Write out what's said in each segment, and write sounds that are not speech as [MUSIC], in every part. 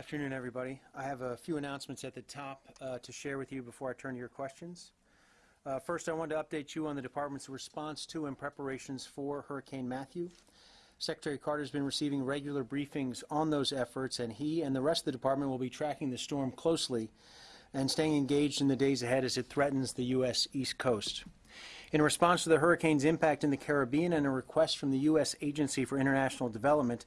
Good afternoon, everybody. I have a few announcements at the top uh, to share with you before I turn to your questions. Uh, First, I wanted to update you on the department's response to and preparations for Hurricane Matthew. Secretary Carter has been receiving regular briefings on those efforts, and he and the rest of the department will be tracking the storm closely and staying engaged in the days ahead as it threatens the U.S. East Coast. In response to the hurricane's impact in the Caribbean and a request from the U.S. Agency for International Development,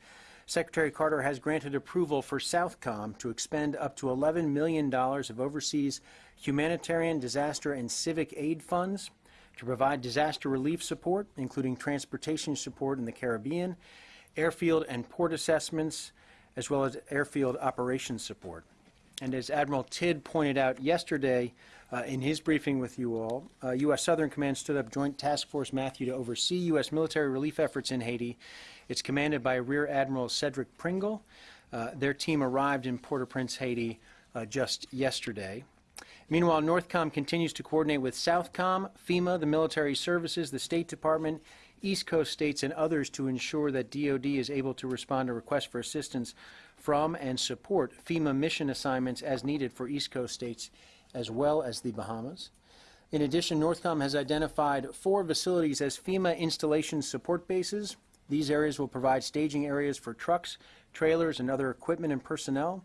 Secretary Carter has granted approval for Southcom to expend up to $11 million of overseas humanitarian, disaster, and civic aid funds to provide disaster relief support, including transportation support in the Caribbean, airfield and port assessments, as well as airfield operations support. And as Admiral Tidd pointed out yesterday uh, in his briefing with you all, uh, U.S. Southern Command stood up Joint Task Force Matthew to oversee U.S. military relief efforts in Haiti. It's commanded by Rear Admiral Cedric Pringle. Uh, their team arrived in Port-au-Prince, Haiti uh, just yesterday. Meanwhile, Northcom continues to coordinate with Southcom, FEMA, the military services, the State Department, East Coast states, and others to ensure that DoD is able to respond to requests for assistance from and support FEMA mission assignments as needed for East Coast states as well as the Bahamas. In addition, Northcom has identified four facilities as FEMA installation support bases. These areas will provide staging areas for trucks, trailers, and other equipment and personnel.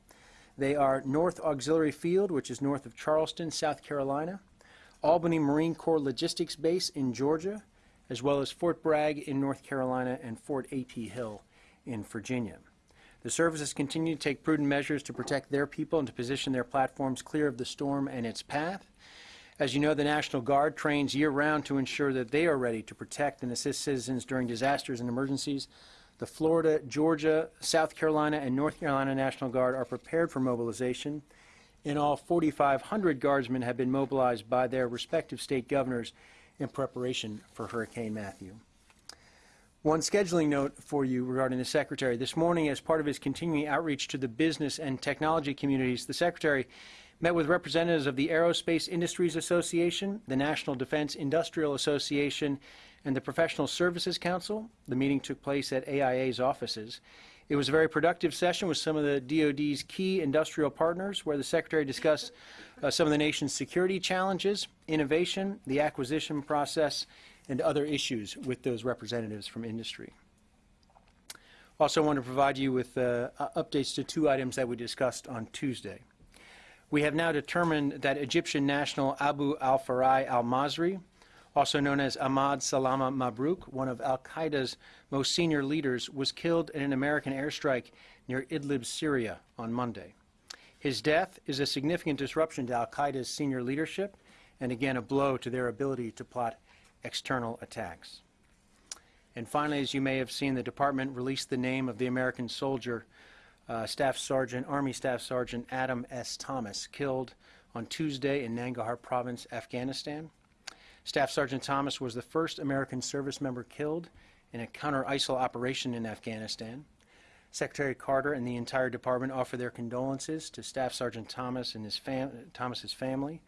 They are North Auxiliary Field, which is north of Charleston, South Carolina, Albany Marine Corps Logistics Base in Georgia, as well as Fort Bragg in North Carolina and Fort A.P. Hill in Virginia. The services continue to take prudent measures to protect their people and to position their platforms clear of the storm and its path. As you know, the National Guard trains year-round to ensure that they are ready to protect and assist citizens during disasters and emergencies. The Florida, Georgia, South Carolina, and North Carolina National Guard are prepared for mobilization. In all, 4,500 Guardsmen have been mobilized by their respective state governors in preparation for Hurricane Matthew. One scheduling note for you regarding the Secretary. This morning, as part of his continuing outreach to the business and technology communities, the Secretary met with representatives of the Aerospace Industries Association, the National Defense Industrial Association, and the Professional Services Council. The meeting took place at AIA's offices. It was a very productive session with some of the DoD's key industrial partners where the Secretary discussed uh, some of the nation's security challenges, innovation, the acquisition process, and other issues with those representatives from industry. Also I want to provide you with uh, updates to two items that we discussed on Tuesday. We have now determined that Egyptian national Abu al-Faraj al-Masri, also known as Ahmad Salama Mabruk, one of al-Qaeda's most senior leaders, was killed in an American airstrike near Idlib, Syria on Monday. His death is a significant disruption to al-Qaeda's senior leadership and again a blow to their ability to plot external attacks. And finally, as you may have seen, the department released the name of the American soldier uh, Staff Sergeant, Army Staff Sergeant Adam S. Thomas, killed on Tuesday in Nangarhar Province, Afghanistan. Staff Sergeant Thomas was the first American service member killed in a counter-ISIL operation in Afghanistan. Secretary Carter and the entire department offer their condolences to Staff Sergeant Thomas and his fam Thomas's family.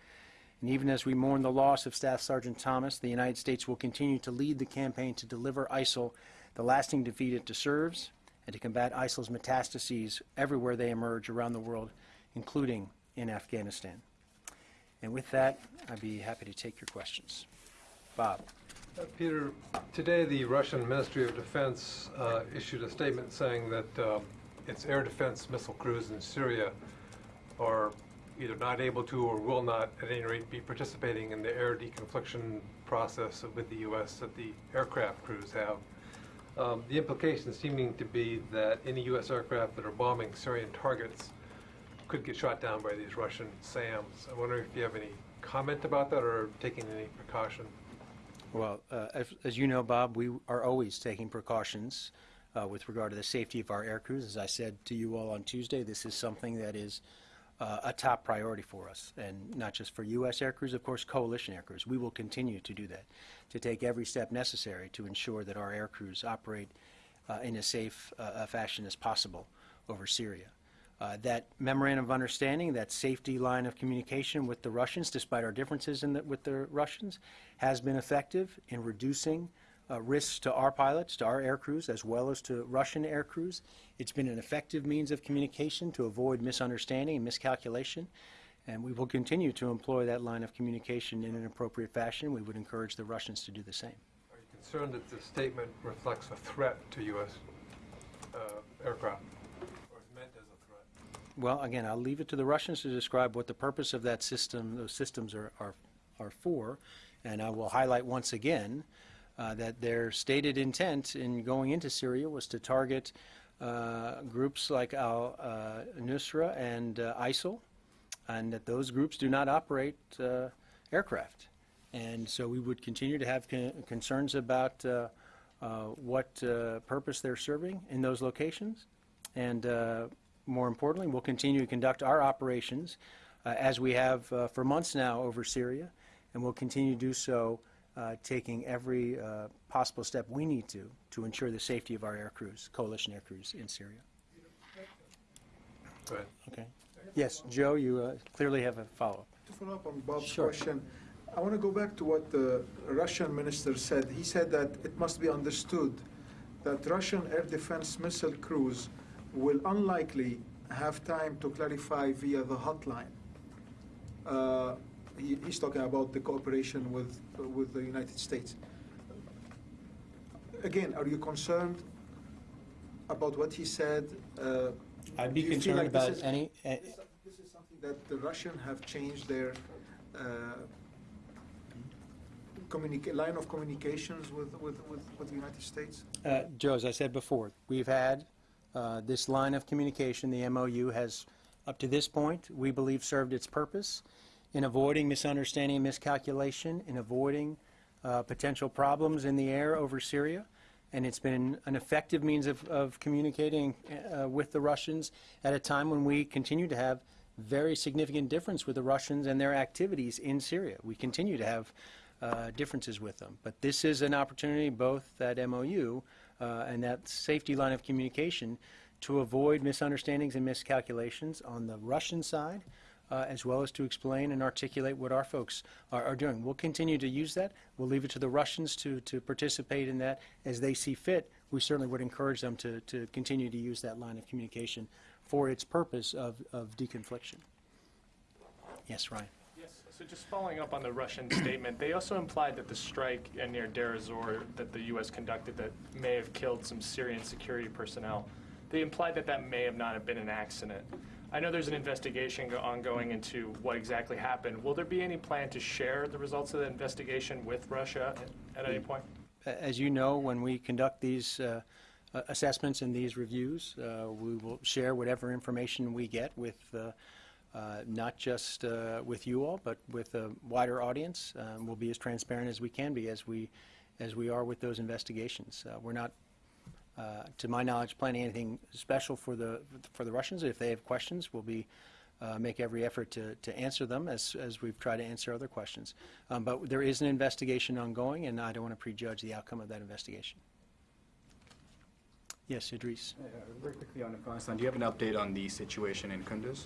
And even as we mourn the loss of Staff Sergeant Thomas, the United States will continue to lead the campaign to deliver ISIL the lasting defeat it deserves and to combat ISIL's metastases everywhere they emerge around the world, including in Afghanistan. And with that, I'd be happy to take your questions. Bob. Uh, Peter, today the Russian Ministry of Defense uh, issued a statement saying that uh, its air defense missile crews in Syria are either not able to or will not, at any rate, be participating in the air deconfliction process with the U.S. that the aircraft crews have. Um, the implication seeming to be that any U.S. aircraft that are bombing Syrian targets could get shot down by these Russian SAMs. I wonder if you have any comment about that or taking any precaution. Well, uh, as, as, you know, Bob, we are always taking precautions uh, with regard to the safety of our air crews. As I said to you all on Tuesday, this is something that is uh, a top priority for us, and not just for U.S. air crews, of course, coalition air crews. We will continue to do that, to take every step necessary to ensure that our air crews operate uh, in as safe uh, a fashion as possible over Syria. Uh, that memorandum of understanding, that safety line of communication with the Russians, despite our differences the, with the Russians, has been effective in reducing uh, risks to our pilots, to our air crews, as well as to Russian air crews. It's been an effective means of communication to avoid misunderstanding and miscalculation, and we will continue to employ that line of communication in an appropriate fashion. We would encourage the Russians to do the same. Are you concerned that the statement reflects a threat to U.S. uh, aircraft, or is meant as a threat? Well, again, I'll leave it to the Russians to describe what the purpose of that system, those systems are, are, are for. And I will highlight once again uh, that their stated intent in going into Syria was to target uh, groups like Al uh, Nusra and uh, ISIL, and that those groups do not operate aircraft. And so we would continue to have con- concerns about what purpose they're serving in those locations. And more importantly, we'll continue to conduct our operations as we have for months now over Syria, and we'll continue to do so, uh, taking every uh, possible step we need to to ensure the safety of our air crews, coalition air crews in Syria. Go ahead. Okay. Yes, Joe, you uh, clearly have a follow-up. To follow up on Bob's Sure. question, I want to go back to what the Russian minister said. He said that it must be understood that Russian air defense missile crews will unlikely have time to clarify via the hotline. Uh, he, he's talking about the cooperation with, with the United States. Again, are you concerned about what he said? Uh, I'd be do you feel concerned like this about is- any, uh, this is something that the Russian have changed their uh, line of communications with, with, with, with the United States? Uh, Joe, as I said before, we've had uh, this line of communication, the MOU has, up to this point, we believe served its purpose in avoiding misunderstanding and miscalculation, in avoiding uh, potential problems in the air over Syria, and it's been an effective means of, of communicating uh, with the Russians at a time when we continue to have very significant difference with the Russians and their activities in Syria. We continue to have uh, differences with them. But this is an opportunity, both that MOU uh, and that safety line of communication, to avoid misunderstandings and miscalculations on the Russian side, uh, as well as to explain and articulate what our folks are, are doing. We'll continue to use that. We'll leave it to the Russians to, to participate in that as they see fit. We certainly would encourage them to, to continue to use that line of communication for its purpose of, of deconfliction. Yes, Ryan. Yes, so just following up on the Russian [COUGHS] statement, they also implied that the strike near Deir ez-Zor that the U.S. conducted that may have killed some Syrian security personnel, they implied that that may have not have been an accident. I know there's an investigation go- ongoing into what exactly happened. Will there be any plan to share the results of the investigation with Russia at any point? As you know, when we conduct these uh, assessments and these reviews, uh, we will share whatever information we get with, uh, uh, not just uh, with you all, but with a wider audience. Um, We'll be as transparent as we can be as we, as we are with those investigations. Uh, We're not, uh, to my knowledge, planning anything special for the, for the Russians. If they have questions, we'll be, uh, make every effort to, to answer them as, as we've tried to answer other questions. Um, But there is an investigation ongoing, and I don't want to prejudge the outcome of that investigation. Yes, Idris. Uh, Very quickly on Afghanistan, do you have an update on the situation in Kunduz?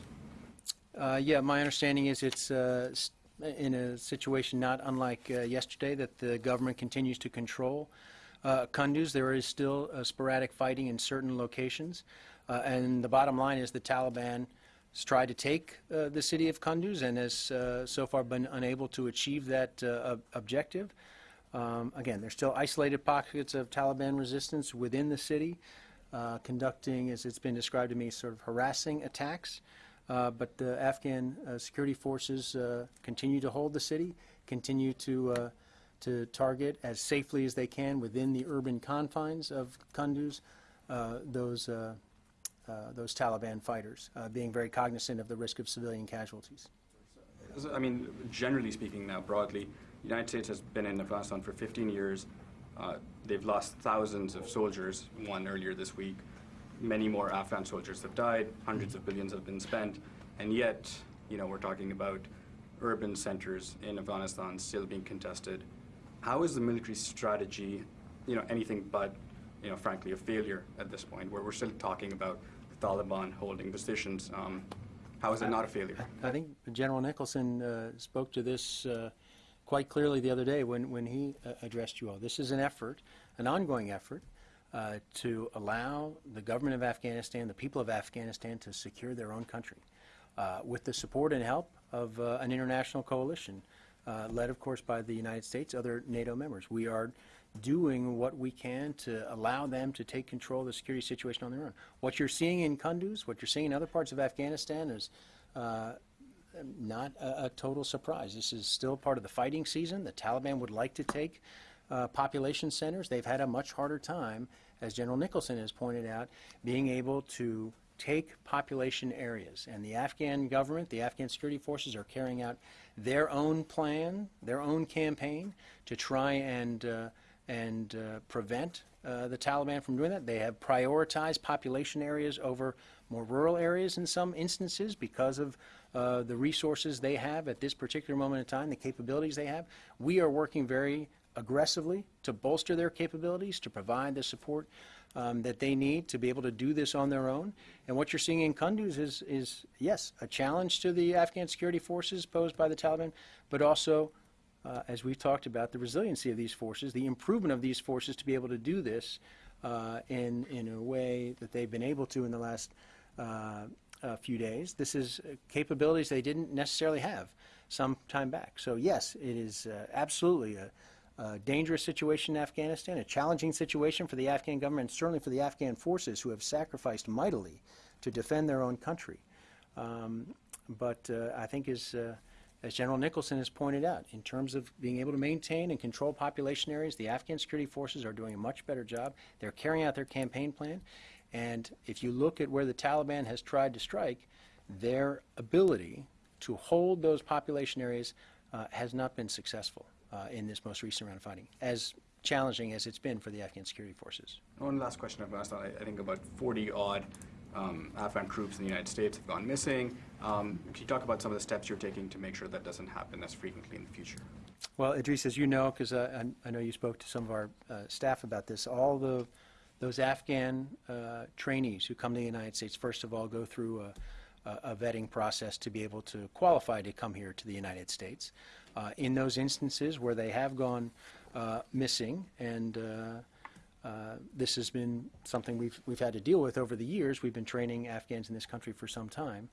Uh, Yeah, my understanding is it's uh, in a situation not unlike uh, yesterday, that the government continues to control uh, Kunduz. There is still uh, sporadic fighting in certain locations. Uh, And the bottom line is the Taliban has tried to take uh, the city of Kunduz and has so far been unable to achieve that ob- objective. Um, Again, there's still isolated pockets of Taliban resistance within the city, uh, conducting, as it's been described to me, sort of harassing attacks. Uh, But the Afghan uh, security forces continue to hold the city, continue to, to target as safely as they can within the urban confines of Kunduz, uh, those, uh, uh, those Taliban fighters, uh, being very cognizant of the risk of civilian casualties. I mean, generally speaking now, broadly, the United States has been in Afghanistan for 15 years. Uh, They've lost thousands of soldiers, one earlier this week. Many more Afghan soldiers have died, hundreds of billions have been spent, and yet, you know, we're talking about urban centers in Afghanistan still being contested. How is the military strategy, you know, anything but, you know, frankly, a failure at this point, where we're still talking about the Taliban holding positions? Um, How is it not a failure? I think General Nicholson uh, spoke to this uh, quite clearly the other day when, when he uh, addressed you all. This is an effort, an ongoing effort, uh, to allow the government of Afghanistan, the people of Afghanistan, to secure their own country, uh, with the support and help of uh, an international coalition, uh, led, of course, by the United States, other NATO members. We are doing what we can to allow them to take control of the security situation on their own. What you're seeing in Kunduz, what you're seeing in other parts of Afghanistan is uh, not a, a total surprise. This is still part of the fighting season. The Taliban would like to take uh, population centers. They've had a much harder time, as General Nicholson has pointed out, being able to take population areas. And the Afghan government, the Afghan security forces are carrying out their own plan, their own campaign to try and, uh, and uh, prevent uh, the Taliban from doing that. They have prioritized population areas over more rural areas in some instances because of uh, the resources they have at this particular moment in time, the capabilities they have. We are working very aggressively to bolster their capabilities, to provide the support um, that they need to be able to do this on their own. And what you're seeing in Kunduz is, is, yes, a challenge to the Afghan security forces posed by the Taliban, but also, uh, as we've talked about, the resiliency of these forces, the improvement of these forces to be able to do this uh, in, in a way that they've been able to in the last uh, few days. This is capabilities they didn't necessarily have some time back. So yes, it is uh, absolutely a, a dangerous situation in Afghanistan, a challenging situation for the Afghan government, certainly for the Afghan forces who have sacrificed mightily to defend their own country. Um, but uh, I think as, uh, as General Nicholson has pointed out, in terms of being able to maintain and control population areas, the Afghan security forces are doing a much better job. They're carrying out their campaign plan. And if you look at where the Taliban has tried to strike, their ability to hold those population areas uh, has not been successful uh, in this most recent round of fighting, as challenging as it's been for the Afghan security forces. One last question I've asked, I I think about 40 odd um, Afghan troops in the United States have gone missing. Um, Can you talk about some of the steps you're taking to make sure that doesn't happen as frequently in the future? Well, Idris, as you know, because I, I know you spoke to some of our uh, staff about this, all the those Afghan uh, trainees who come to the United States, first of all, go through a, a, a vetting process to be able to qualify to come here to the United States. Uh, in those instances where they have gone uh, missing, and uh, uh, this has been something we've, we've had to deal with over the years, we've been training Afghans in this country for some time.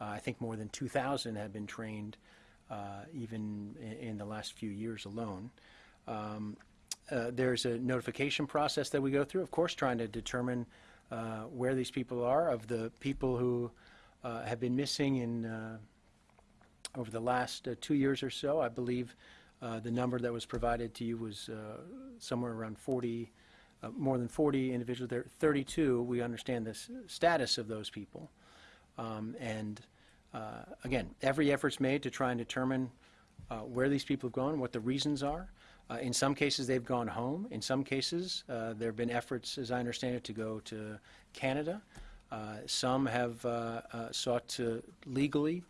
Uh, I think more than 2,000 have been trained even in, in the last few years alone. Um, there's a notification process that we go through, of course, trying to determine uh, where these people are. Of the people who uh, have been missing in uh, over the last uh, two years or so, I believe uh, the number that was provided to you was uh, somewhere around 40, uh, more than 40 individuals. There, 32. We understand the status of those people, um, and uh, again, every effort's made to try and determine where these people have gone, what the reasons are. In some cases, they've gone home. In some cases, there have been efforts, as I understand it, to go to Canada. Some have sought to legally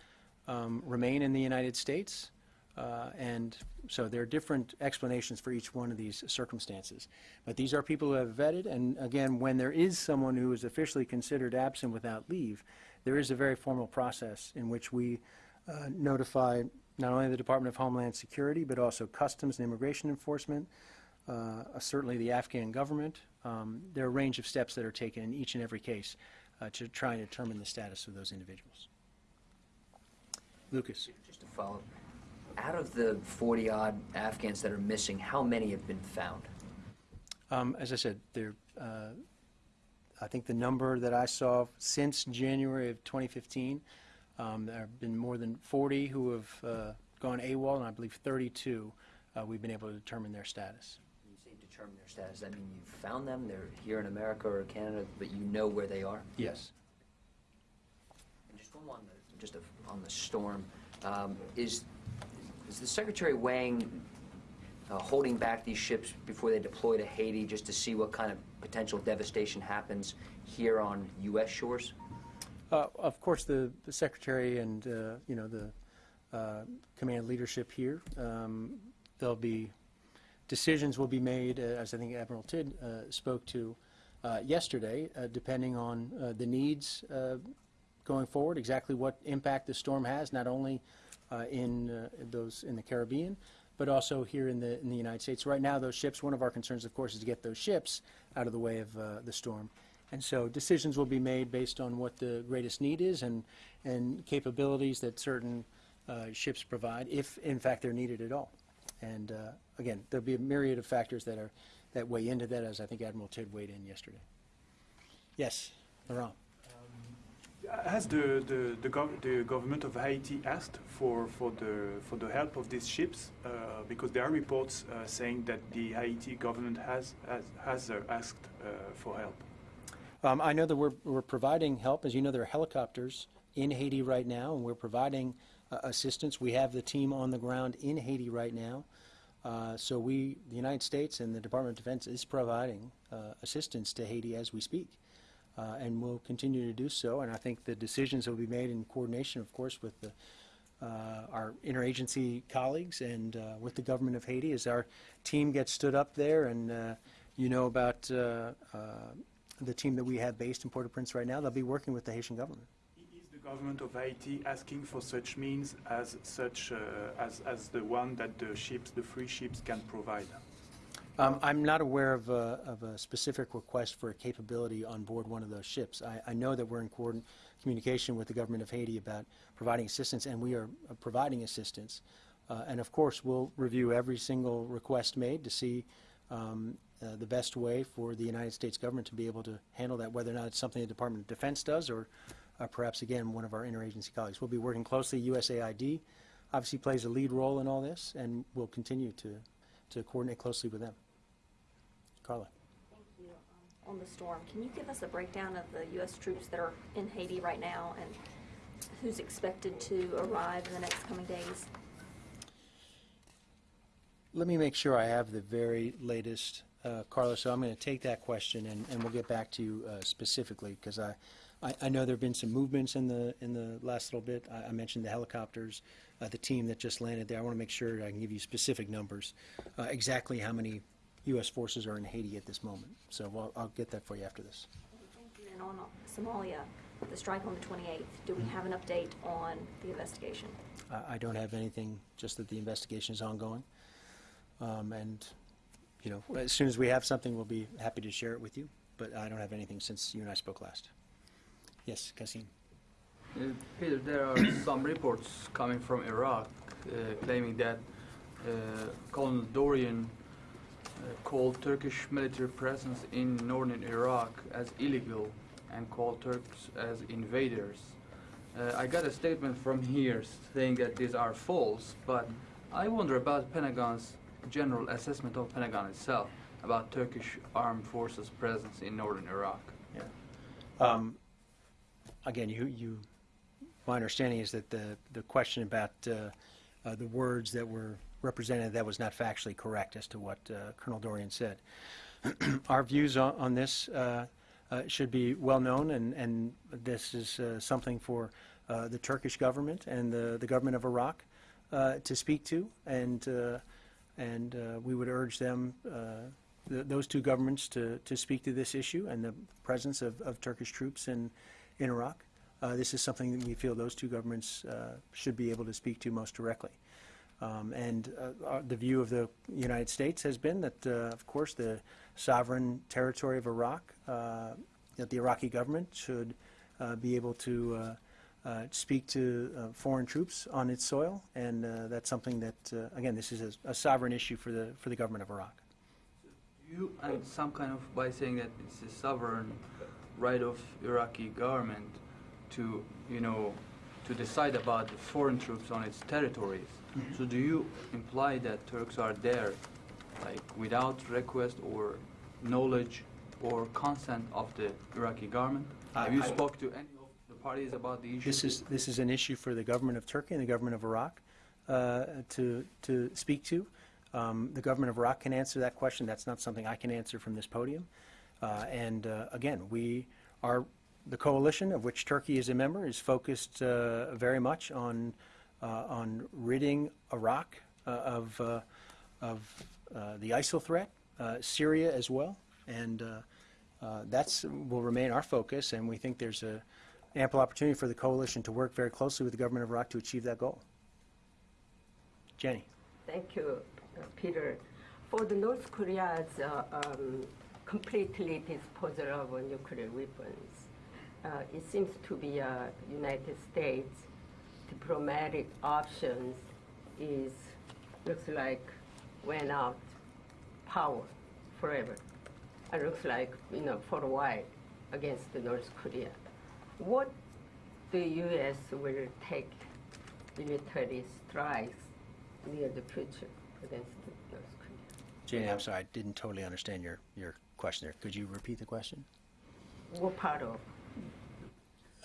um, remain in the United States. Uh, and so there are different explanations for each one of these circumstances. But these are people who have vetted, and again, when there is someone who is officially considered absent without leave, there is a very formal process in which we uh, notify not only the Department of Homeland Security, but also Customs and Immigration Enforcement, uh, certainly the Afghan government. Um, There are a range of steps that are taken in each and every case uh, to try and determine the status of those individuals. Lucas? Just to follow, up. out of the 40-odd Afghans that are missing, how many have been found? Um, As I said, there, uh, I think the number that I saw since January of 2015, um, there have been more than 40 who have uh, gone AWOL, and I believe 32 uh, we've been able to determine their status. When you say determine their status, that mean you've found them, they're here in America or Canada, but you know where they are? Yes. On the, just a- on the storm, um, is, is the Secretary weighing, uh, holding back these ships before they deploy to Haiti just to see what kind of potential devastation happens here on U.S. shores? Uh, Of course, the the Secretary and, uh, you know, the uh, command leadership here, um, there'll be, decisions will be made, uh, as I think Admiral Tidd uh, spoke to yesterday, depending on the needs going forward, exactly what impact the storm has, not only uh, in uh, those, in the Caribbean, but also here in the, in the United States. Right now, those ships, one of our concerns, of course, is to get those ships out of the way of uh, the storm. And so decisions will be made based on what the greatest need is and, and capabilities that certain uh, ships provide, if in fact they're needed at all. And uh, again, there'll be a myriad of factors that are, that weigh into that, as I think Admiral Tidd weighed in yesterday. Yes, Laurent? Has the, the, the, gov- the government of Haiti asked for, for, the, for the help of these ships? Uh, because there are reports uh, saying that the Haiti government has, has, has uh, asked uh, for help. Um, I know that we're, we're providing help. As you know, there are helicopters in Haiti right now, and we're providing uh, assistance. We have the team on the ground in Haiti right now. Uh, so we, the United States and the Department of Defense is providing assistance to Haiti as we speak. Uh, and we'll continue to do so. And I think the decisions will be made in coordination, of course, with the, uh, our interagency colleagues and uh, with the government of Haiti as our team gets stood up there. And uh, you know about uh, uh, the team that we have based in Port-au-Prince right now. They'll be working with the Haitian government. Is the government of Haiti asking for such means as such as, as the one that the ships, the free ships, can provide? Um, I'm not aware of a, of a specific request for a capability on board one of those ships. I, I know that we're in communication with the government of Haiti about providing assistance, and we are uh, providing assistance. Uh, and of course, we'll review every single request made to see um, uh, the best way for the United States government to be able to handle that, whether or not it's something the Department of Defense does or uh, perhaps, again, one of our interagency colleagues. We'll be working closely. USAID obviously plays a lead role in all this, and we'll continue to, to coordinate closely with them. Carla. Thank you. Um, On the storm, can you give us a breakdown of the U.S. troops that are in Haiti right now and who's expected to arrive in the next coming days? Let me make sure I have the very latest, uh, Carla, so I'm going to take that question and, and we'll get back to you uh, specifically, because I, I, I know there have been some movements in the, in the last little bit. I, I mentioned the helicopters, uh, the team that just landed there. I want to make sure I can give you specific numbers, uh, exactly how many U.S. forces are in Haiti at this moment. So I'll, I'll get that for you after this. And on Somalia, the strike on the 28th, do we have an update on the investigation? I, I don't have anything, just that the investigation is ongoing. Um, and, you know, as soon as we have something, we'll be happy to share it with you. But I don't have anything since you and I spoke last. Yes, Kasim. Uh, Peter, there are [COUGHS] some reports coming from Iraq uh, claiming that uh, Colonel Dorrian uh, called Turkish military presence in northern Iraq as illegal and called Turks as invaders. Uh, I got a statement from here saying that these are false, but I wonder about Pentagon's general assessment of Pentagon itself about Turkish armed forces presence in northern Iraq. Um, Again, you, you, my understanding is that the, the question about uh, uh, the words that were represented, that was not factually correct as to what uh, Colonel Dorrian said. [CLEARS THROAT] Our views on, on this uh, uh, should be well-known, and, and this is uh, something for the Turkish government and the, the government of Iraq to speak to, and, and we would urge them, th- those two governments to, to speak to this issue and the presence of, of Turkish troops in, in Iraq. Uh, This is something that we feel those two governments uh, should be able to speak to most directly. Um, And uh, the view of the United States has been that, uh, of course, the sovereign territory of Iraq, uh, that the Iraqi government should uh, be able to speak to foreign troops on its soil, and that's something that, again, this is a- a sovereign issue for the, for the government of Iraq. You some kind of by saying that it's a sovereign right of Iraqi government to you know to decide about the foreign troops on its territories. So do you imply that Turks are there like without request or knowledge or consent of the Iraqi government? I- Have you I- spoke to any of the parties about the issue? This is, this is an issue for the government of Turkey and the government of Iraq uh, to, to speak to. Um, The government of Iraq can answer that question. That's not something I can answer from this podium. Uh, And uh, again, we are, the coalition of which Turkey is a member is focused uh, very much on, uh, on ridding Iraq uh, of, uh, of the ISIL threat, Syria as well. And that's, will remain our focus, and we think there's a ample opportunity for the coalition to work very closely with the government of Iraq to achieve that goal. Jenny? Thank you, Peter. For the North Korea's uh, um, completely disposal of nuclear weapons, it seems to be uh, United States diplomatic options is looks like went out power forever. It looks like you know for a while against the North Korea. What the U.S. will take military strikes near the future against the North Korea. Jane, I'm sorry, I didn't totally understand your, your question there. Could you repeat the question? What part of?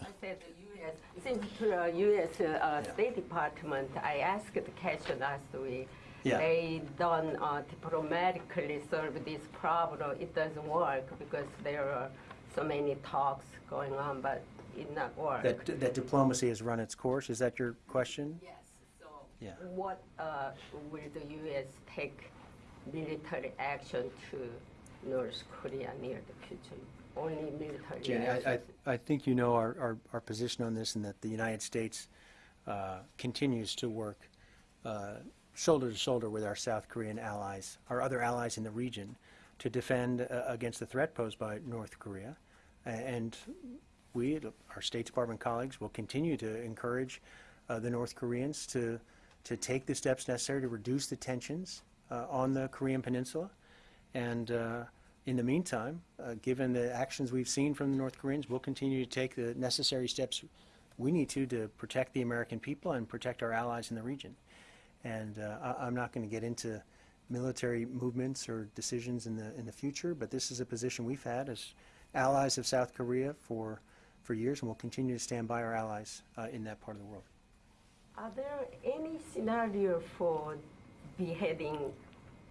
I said the U.S. Since to the U.S. Uh, Yeah. State Department, I asked the question last week. Yeah. They don't uh, diplomatically solve this problem. It doesn't work because there are so many talks going on, but it not work. That, that diplomacy has run its course, is that your question? Yes. So Yeah. what uh, will the U.S. take military action to North Korea near the future? Only military action. I, I, I think you know our, our, our position on this and that the United States uh, continues to work uh, shoulder to shoulder with our South Korean allies, our other allies in the region, to defend uh, against the threat posed by North Korea. And we, our State Department colleagues, will continue to encourage uh, the North Koreans to, to take the steps necessary to reduce the tensions uh, on the Korean Peninsula. And uh, in the meantime, uh, given the actions we've seen from the North Koreans, we'll continue to take the necessary steps we need to to protect the American people and protect our allies in the region. And uh, I, I'm not going to get into military movements or decisions in the in the future, but this is a position we've had as allies of South Korea for for years, and we'll continue to stand by our allies uh, in that part of the world. Are there any scenario for beheading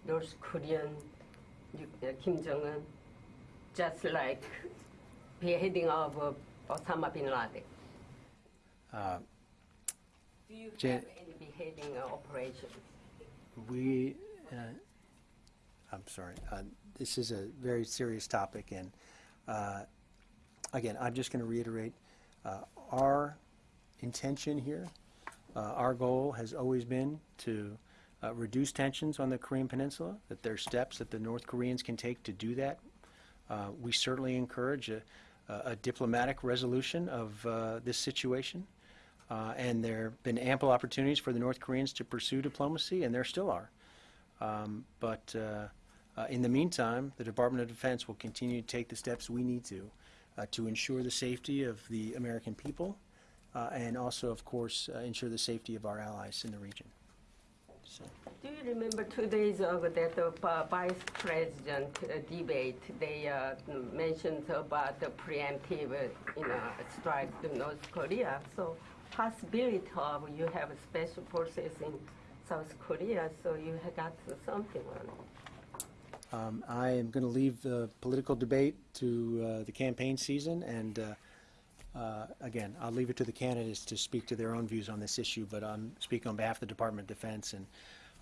North Korean Kim Jong Un, just like beheading of uh, Osama bin Laden? Uh, Do you have any beheading operations? We, uh, I'm sorry, uh, this is a very serious topic, and uh, again, I'm just going to reiterate, uh, our intention here, uh, our goal has always been to uh, reduce tensions on the Korean Peninsula, that there are steps that the North Koreans can take to do that. Uh, We certainly encourage a a diplomatic resolution of uh, this situation. Uh, and there have been ample opportunities for the North Koreans to pursue diplomacy, and there still are. Um, but uh, uh, in the meantime, the Department of Defense will continue to take the steps we need to to ensure the safety of the American people, and also, of course, ensure the safety of our allies in the region. So, Do you remember two days ago that the uh, vice president uh, debate, they uh, mentioned about the preemptive, uh, you know, strike to North Korea. So possibility of you have special forces in South Korea, so you have got something on it. um, I am going to leave the political debate to uh, the campaign season, and uh, again, I'll leave it to the candidates to speak to their own views on this issue, but I'm speaking on behalf of the Department of Defense, and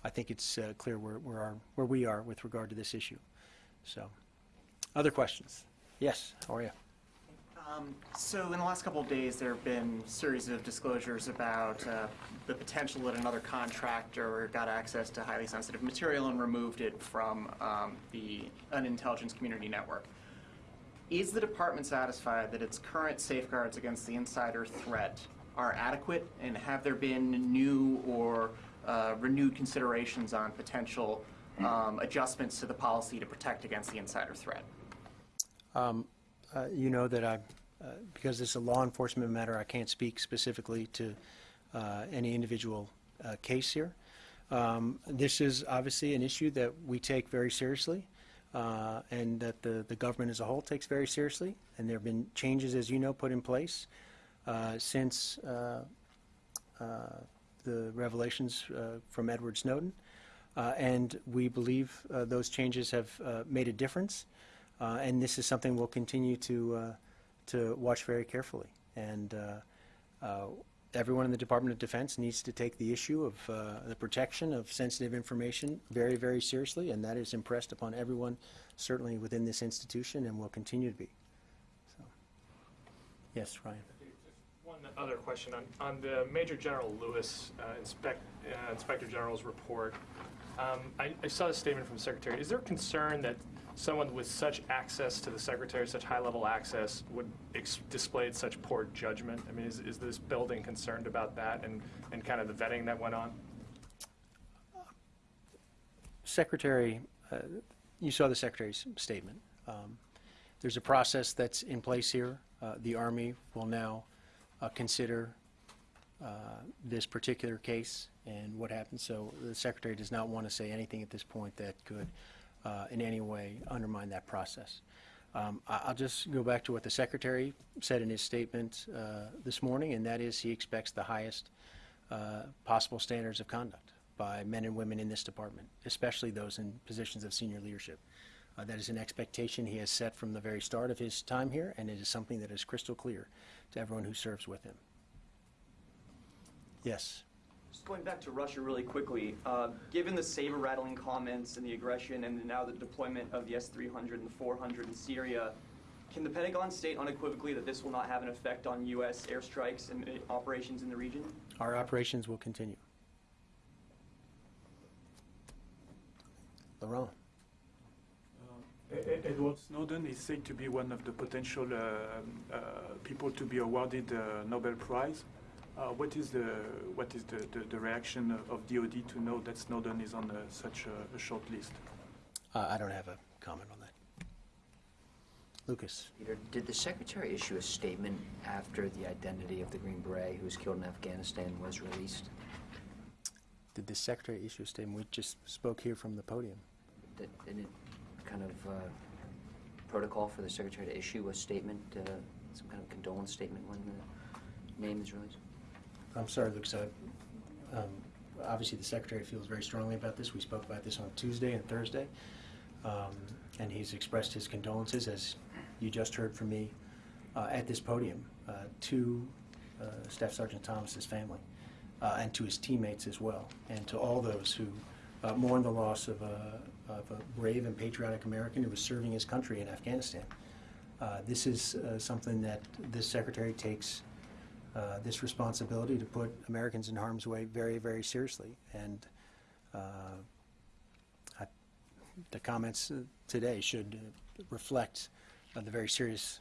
I think it's uh, clear where, where, our, where we are with regard to this issue. So, other questions? Yes, how are you? Um, So in the last couple of days, there have been a series of disclosures about uh, the potential that another contractor got access to highly sensitive material and removed it from um, the unintelligence community network. Is the department satisfied that its current safeguards against the insider threat are adequate? And have there been new or uh, renewed considerations on potential um, adjustments to the policy to protect against the insider threat? Uh, You know that I, uh, because it's a law enforcement matter, I can't speak specifically to uh, any individual uh, case here. Um, This is obviously an issue that we take very seriously, uh, and that the, the government as a whole takes very seriously. And there have been changes, as you know, put in place uh, since uh, uh, the revelations uh, from Edward Snowden. And we believe those changes have made a difference. And this is something we'll continue to, to watch very carefully. And everyone in the Department of Defense needs to take the issue of uh, the protection of sensitive information very, very seriously, and that is impressed upon everyone, certainly within this institution, and will continue to be. So, Yes, Ryan? One other question on, on the Major General Lewis uh, inspect, uh, Inspector General's report. Um, I, I saw a statement from the Secretary. Is there concern that someone with such access to the Secretary, such high-level access, would display such poor judgment? I mean, is, is this building concerned about that and, and kind of the vetting that went on? Secretary, uh, you saw the Secretary's statement. Um, There's a process that's in place here. Uh, The Army will now uh, consider uh, this particular case and what happened. So the Secretary does not want to say anything at this point that could uh, in any way undermine that process. Um, I'll just go back to what the Secretary said in his statement uh, this morning, and that is he expects the highest uh, possible standards of conduct by men and women in this department, especially those in positions of senior leadership. Uh, That is an expectation he has set from the very start of his time here, and it is something that is crystal clear to everyone who serves with him. Yes. Just going back to Russia really quickly, uh, given the saber rattling comments and the aggression and now the deployment of the S-300 and the 400 in Syria, can the Pentagon state unequivocally that this will not have an effect on U.S. airstrikes and uh, operations in the region? Our operations will continue. Laurent? E- Edward Snowden is said to be one of the potential uh, uh, people to be awarded the Nobel Prize. Uh, what is the what is the, the, the reaction of, of DoD to know that Snowden is on uh, such a, a short list? Uh, I don't have a comment on that. Lucas? Peter, did the Secretary issue a statement after the identity of the Green Beret who was killed in Afghanistan was released? Did the Secretary issue a statement? We just spoke here from the podium. Did- Isn't it kind of uh, protocol for the Secretary to issue a statement, uh, some kind of condolence statement when the name is released? I'm sorry, Lucas. I- um, Obviously, the Secretary feels very strongly about this. We spoke about this on Tuesday and Thursday. Um, And he's expressed his condolences, as you just heard from me uh, at this podium, uh, to uh, Staff Sergeant Thomas's family uh, and to his teammates as well, and to all those who uh, mourn the loss of a of a brave and patriotic American who was serving his country in Afghanistan. Uh, This is something that this Secretary takes uh, this responsibility to put Americans in harm's way very, very seriously. And uh, I- the comments today should reflect uh, the very serious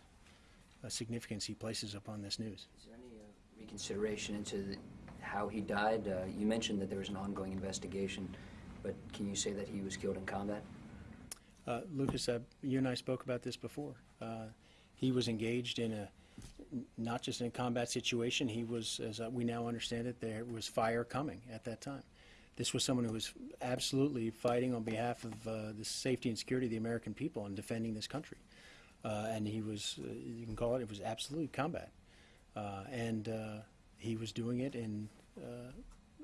uh, significance he places upon this news. Is there any uh, reconsideration into the- how he died? Uh, You mentioned that there was an ongoing investigation, but can you say that he was killed in combat? Uh, Lucas, uh, you and I spoke about this before. Uh, He was engaged in a, not just in a combat situation, he was, as we now understand it, there was fire coming at that time. This was someone who was absolutely fighting on behalf of uh, the safety and security of the American people and defending this country. Uh, And he was, uh, you can call it, it was absolutely combat. Uh, And uh, he was doing it in, uh,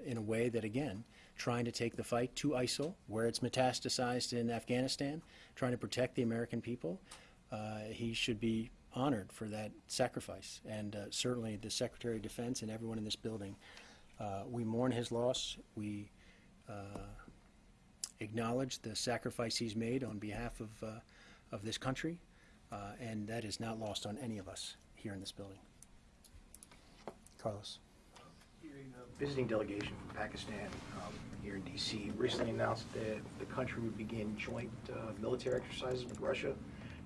in a way that, again, trying to take the fight to ISIL, where it's metastasized in Afghanistan, trying to protect the American people. He should be honored for that sacrifice. And uh, certainly the Secretary of Defense and everyone in this building, uh, we mourn his loss. We uh, acknowledge the sacrifice he's made on behalf of, uh, of this country, uh, and that is not lost on any of us here in this building. Carlos. A visiting delegation from Pakistan um, here in D.C. recently announced that the country would begin joint uh, military exercises with Russia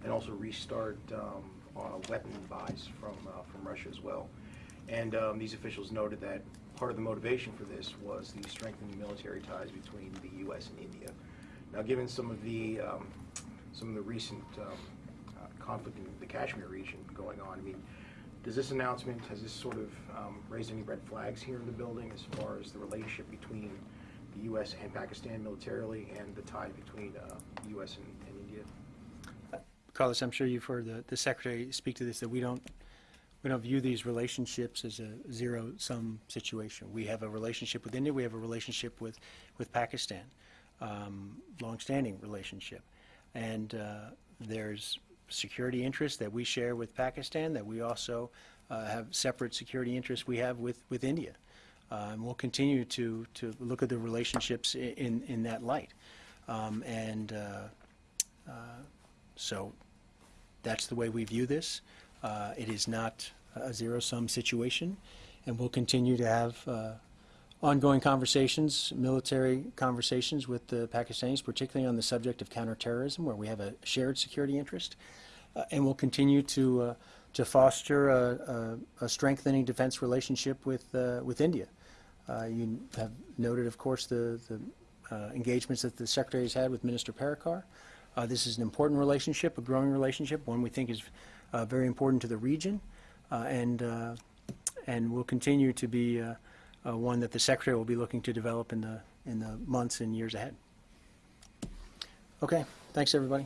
and also restart um, uh, weapon buys from, uh, from Russia as well. And um, these officials noted that part of the motivation for this was the strengthening military ties between the U.S. and India. Now, given some of the um, some of the recent um, uh, conflict in the Kashmir region going on, I mean, does this announcement, has this sort of um, raised any red flags here in the building as far as the relationship between the U.S. and Pakistan militarily and the tie between uh, U.S. and, and? Carlos, I'm sure you've heard the, the Secretary speak to this, that we don't, we don't view these relationships as a zero-sum situation. We have a relationship with India, we have a relationship with, with Pakistan, um, longstanding relationship. And uh, there's security interests that we share with Pakistan, that we also uh, have separate security interests we have with, with India. Uh, And we'll continue to, to look at the relationships in, in that light. Um, And uh, uh, so that's the way we view this. Uh, It is not a zero-sum situation, and we'll continue to have uh, ongoing conversations, military conversations with the Pakistanis, particularly on the subject of counterterrorism, where we have a shared security interest. Uh, and we'll continue to, uh, to foster a, a, a strengthening defense relationship with, uh, with India. Uh, you have noted, of course, the, the engagements that the Secretary has had with Minister Parrikar. Uh, this is an important relationship, a growing relationship, one we think is uh, very important to the region, uh, and, uh, and will continue to be uh, one that the Secretary will be looking to develop in the, in the months and years ahead. Okay, thanks, everybody.